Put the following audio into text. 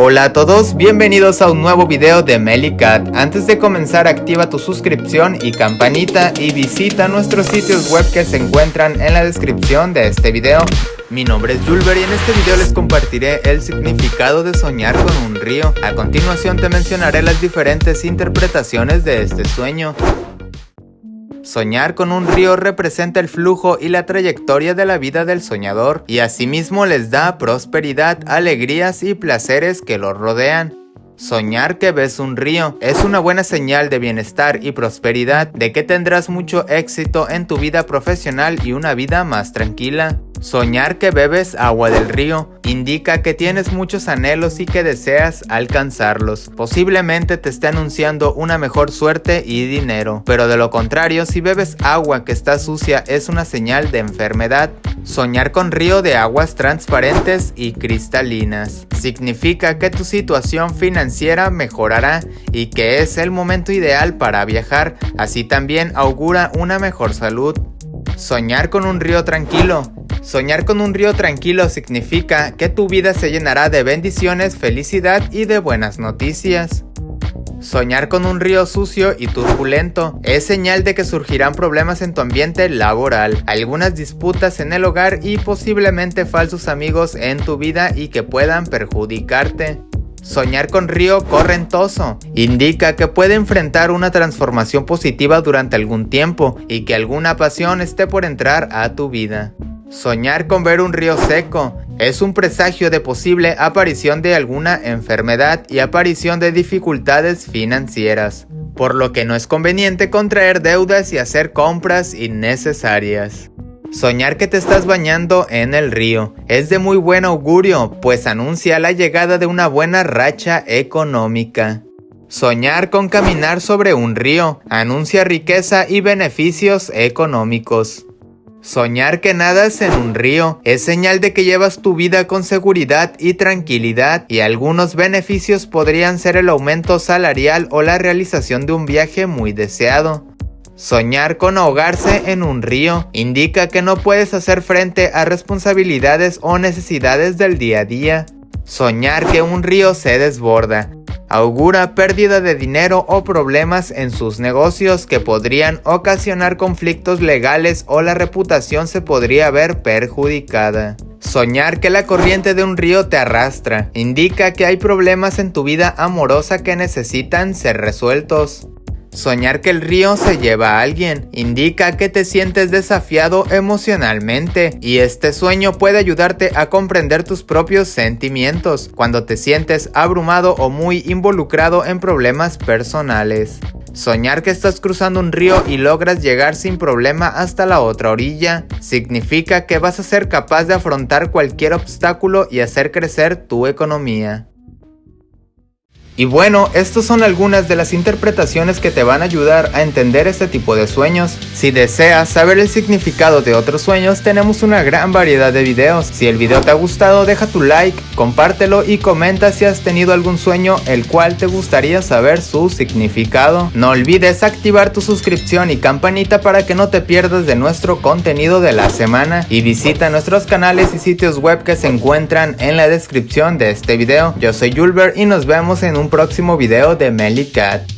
Hola a todos, bienvenidos a un nuevo video de Melicat. Antes de comenzar activa tu suscripción y campanita y visita nuestros sitios web que se encuentran en la descripción de este video. Mi nombre es Julber y en este video les compartiré el significado de soñar con un río. A continuación te mencionaré las diferentes interpretaciones de este sueño. Soñar con un río representa el flujo y la trayectoria de la vida del soñador y asimismo les da prosperidad, alegrías y placeres que lo rodean. Soñar que ves un río es una buena señal de bienestar y prosperidad, de que tendrás mucho éxito en tu vida profesional y una vida más tranquila. Soñar que bebes agua del río indica que tienes muchos anhelos y que deseas alcanzarlos. Posiblemente te esté anunciando una mejor suerte y dinero, pero de lo contrario, si bebes agua que está sucia es una señal de enfermedad. Soñar con río de aguas transparentes y cristalinas significa que tu situación financiera mejorará y que es el momento ideal para viajar, así también augura una mejor salud. Soñar con un río tranquilo Soñar con un río tranquilo significa que tu vida se llenará de bendiciones, felicidad y de buenas noticias. Soñar con un río sucio y turbulento es señal de que surgirán problemas en tu ambiente laboral, algunas disputas en el hogar y posiblemente falsos amigos en tu vida y que puedan perjudicarte. Soñar con río correntoso indica que puede enfrentar una transformación positiva durante algún tiempo y que alguna pasión esté por entrar a tu vida. Soñar con ver un río seco es un presagio de posible aparición de alguna enfermedad y aparición de dificultades financieras, por lo que no es conveniente contraer deudas y hacer compras innecesarias. Soñar que te estás bañando en el río es de muy buen augurio, pues anuncia la llegada de una buena racha económica. Soñar con caminar sobre un río anuncia riqueza y beneficios económicos. Soñar que nadas en un río es señal de que llevas tu vida con seguridad y tranquilidad y algunos beneficios podrían ser el aumento salarial o la realización de un viaje muy deseado. Soñar con ahogarse en un río indica que no puedes hacer frente a responsabilidades o necesidades del día a día. Soñar que un río se desborda augura pérdida de dinero o problemas en sus negocios que podrían ocasionar conflictos legales o la reputación se podría ver perjudicada. Soñar que la corriente de un río te arrastra indica que hay problemas en tu vida amorosa que necesitan ser resueltos. Soñar que el río se lleva a alguien indica que te sientes desafiado emocionalmente y este sueño puede ayudarte a comprender tus propios sentimientos cuando te sientes abrumado o muy involucrado en problemas personales. Soñar que estás cruzando un río y logras llegar sin problema hasta la otra orilla significa que vas a ser capaz de afrontar cualquier obstáculo y hacer crecer tu economía. Y bueno, estas son algunas de las interpretaciones que te van a ayudar a entender este tipo de sueños. Si deseas saber el significado de otros sueños, tenemos una gran variedad de videos. Si el video te ha gustado, deja tu like, compártelo y comenta si has tenido algún sueño el cual te gustaría saber su significado. No olvides activar tu suscripción y campanita para que no te pierdas de nuestro contenido de la semana. Y visita nuestros canales y sitios web que se encuentran en la descripción de este video. Yo soy Julber y nos vemos en próximo video de Melly Cat.